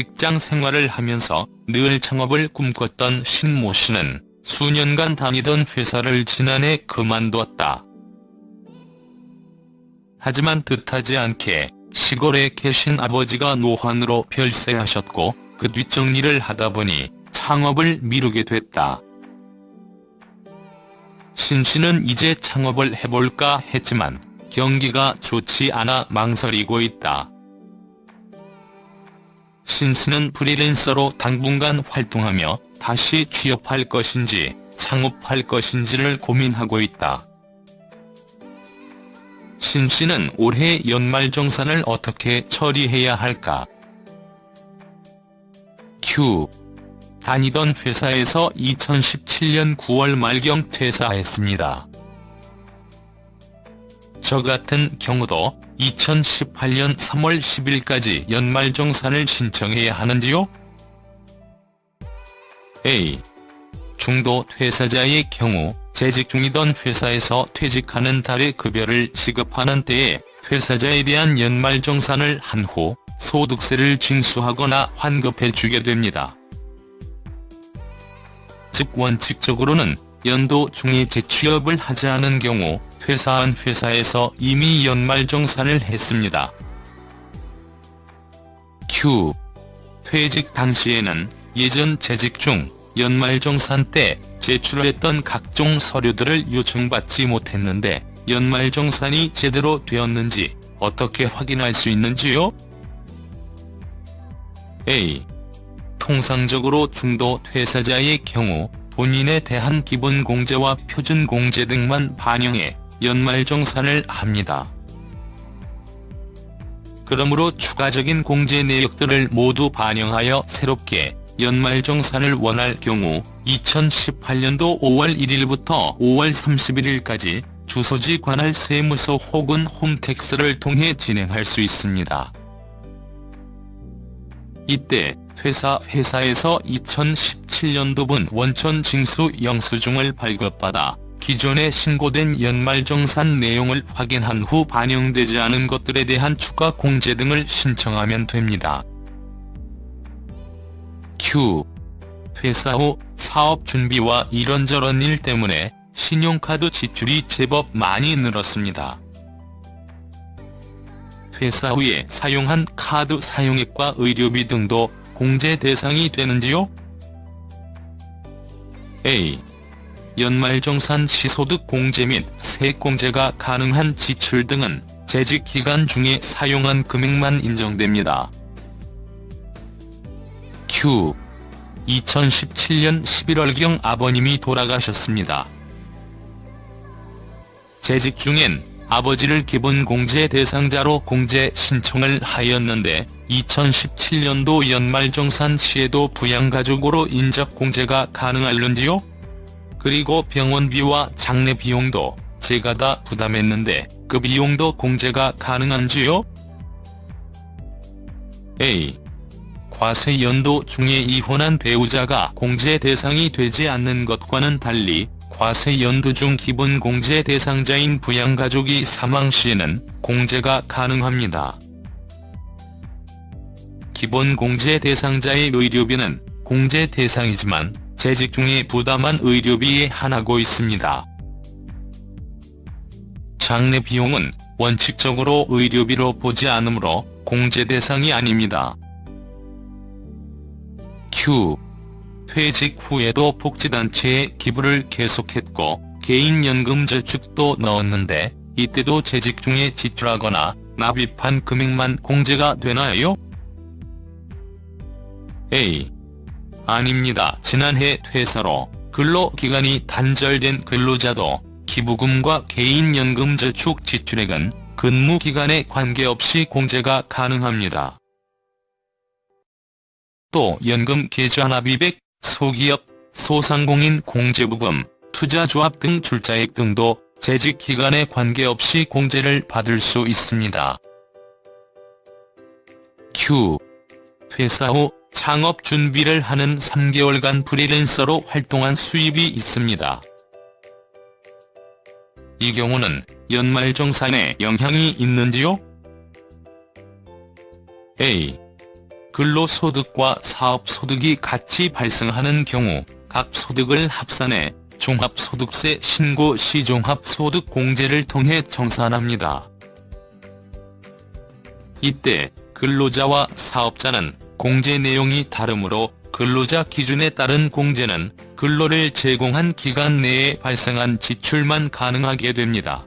직장 생활을 하면서 늘 창업을 꿈꿨던 신모 씨는 수년간 다니던 회사를 지난해 그만두었다. 하지만 뜻하지 않게 시골에 계신 아버지가 노환으로 별세하셨고 그 뒷정리를 하다 보니 창업을 미루게 됐다. 신 씨는 이제 창업을 해볼까 했지만 경기가 좋지 않아 망설이고 있다. 신 씨는 프리랜서로 당분간 활동하며 다시 취업할 것인지 창업할 것인지를 고민하고 있다. 신 씨는 올해 연말정산을 어떻게 처리해야 할까? 큐. 다니던 회사에서 2017년 9월 말경 퇴사했습니다. 저 같은 경우도 2018년 3월 10일까지 연말정산을 신청해야 하는지요? A. 중도 퇴사자의 경우 재직 중이던 회사에서 퇴직하는 달의 급여를 지급하는 때에 퇴사자에 대한 연말정산을 한 후 소득세를 징수하거나 환급해 주게 됩니다. 즉 원칙적으로는 연도 중에 재취업을 하지 않은 경우 퇴사한 회사에서 이미 연말정산을 했습니다. Q. 퇴직 당시에는 예전 재직 중 연말정산 때 제출했던 각종 서류들을 요청받지 못했는데 연말정산이 제대로 되었는지 어떻게 확인할 수 있는지요? A. 통상적으로 중도 퇴사자의 경우 본인에 대한 기본공제와 표준공제 등만 반영해 연말정산을 합니다. 그러므로 추가적인 공제 내역들을 모두 반영하여 새롭게 연말정산을 원할 경우 2018년도 5월 1일부터 5월 31일까지 주소지 관할 세무서 혹은 홈택스를 통해 진행할 수 있습니다. 이때 퇴사 회사에서 2017년도분 원천 징수 영수증을 발급받아 기존에 신고된 연말정산 내용을 확인한 후 반영되지 않은 것들에 대한 추가 공제 등을 신청하면 됩니다. Q. 퇴사 후 사업 준비와 이런저런 일 때문에 신용카드 지출이 제법 많이 늘었습니다. 퇴사 후에 사용한 카드 사용액과 의료비 등도 공제 대상이 되는지요? A. 연말정산 시소득 공제 및 세공제가 가능한 지출 등은 재직기간 중에 사용한 금액만 인정됩니다. Q. 2017년 11월경 아버님이 돌아가셨습니다. 재직 중엔 아버지를 기본 공제 대상자로 공제 신청을 하였는데 2017년도 연말정산 시에도 부양가족으로 인적 공제가 가능할는지요? 그리고 병원비와 장례 비용도 제가 다 부담했는데 그 비용도 공제가 가능한지요? A. 과세 연도 중에 이혼한 배우자가 공제 대상이 되지 않는 것과는 달리 과세 연도 중 기본 공제 대상자인 부양가족이 사망 시에는 공제가 가능합니다. 기본 공제 대상자의 의료비는 공제 대상이지만 재직 중에 부담한 의료비에 한하고 있습니다. 장례 비용은 원칙적으로 의료비로 보지 않으므로 공제 대상이 아닙니다. Q. 퇴직 후에도 복지단체에 기부를 계속했고 개인연금 저축도 넣었는데 이때도 재직 중에 지출하거나 납입한 금액만 공제가 되나요? A. 아닙니다. 지난해 퇴사로 근로기간이 단절된 근로자도 기부금과 개인연금 저축 지출액은 근무기간에 관계없이 공제가 가능합니다. 또 연금 계좌 납입액, 소기업, 소상공인 공제부금, 투자조합 등 출자액 등도 재직기간에 관계없이 공제를 받을 수 있습니다. Q. 퇴사 후 창업 준비를 하는 3개월간 프리랜서로 활동한 수입이 있습니다. 이 경우는 연말정산에 영향이 있는지요? A. 근로소득과 사업소득이 같이 발생하는 경우 각 소득을 합산해 종합소득세 신고 시 종합소득공제를 통해 정산합니다. 이때 근로자와 사업자는 공제 내용이 다르므로 근로자 기준에 따른 공제는 근로를 제공한 기간 내에 발생한 지출만 가능하게 됩니다.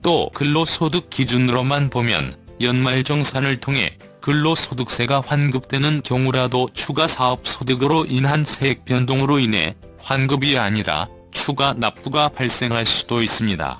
또 근로소득 기준으로만 보면 연말정산을 통해 근로소득세가 환급되는 경우라도 추가 사업소득으로 인한 세액 변동으로 인해 환급이 아니라 추가 납부가 발생할 수도 있습니다.